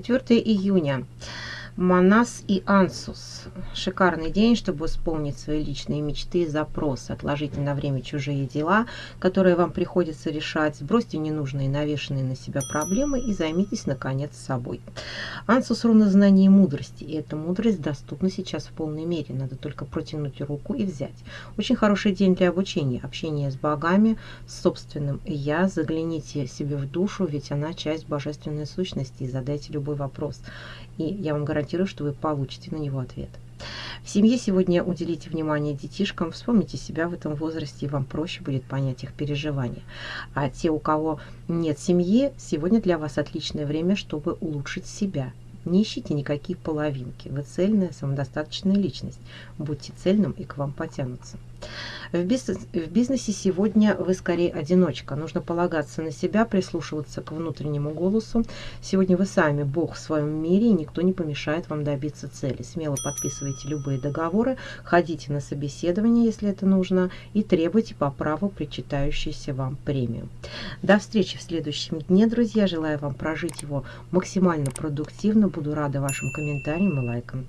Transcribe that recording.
4 июня. Манас и Ансус. Шикарный день, чтобы исполнить свои личные мечты и запросы. Отложите на время чужие дела, которые вам приходится решать. Сбросьте ненужные навешенные на себя проблемы и займитесь, наконец, собой. Ансус руна знаний и мудрости. И эта мудрость доступна сейчас в полной мере. Надо только протянуть руку и взять. Очень хороший день для обучения, общения с богами, с собственным «я». Загляните себе в душу, ведь она часть божественной сущности. И задайте любой вопрос. И я вам гарантирую, гарантирую, что вы получите на него ответ. В семье сегодня уделите внимание детишкам, вспомните себя в этом возрасте, и вам проще будет понять их переживания. А те, у кого нет семьи, сегодня для вас отличное время, чтобы улучшить себя. Не ищите никакие половинки. Вы цельная, самодостаточная личность. Будьте цельным, и к вам потянутся. В, бизнес, в бизнесе сегодня вы скорее одиночка. Нужно полагаться на себя, прислушиваться к внутреннему голосу. Сегодня вы сами Бог в своем мире, и никто не помешает вам добиться цели. Смело подписывайте любые договоры, ходите на собеседование, если это нужно, и требуйте по праву причитающуюся вам премию. До встречи в следующем дне, друзья. Желаю вам прожить его максимально продуктивно. Буду рада вашим комментариям и лайкам.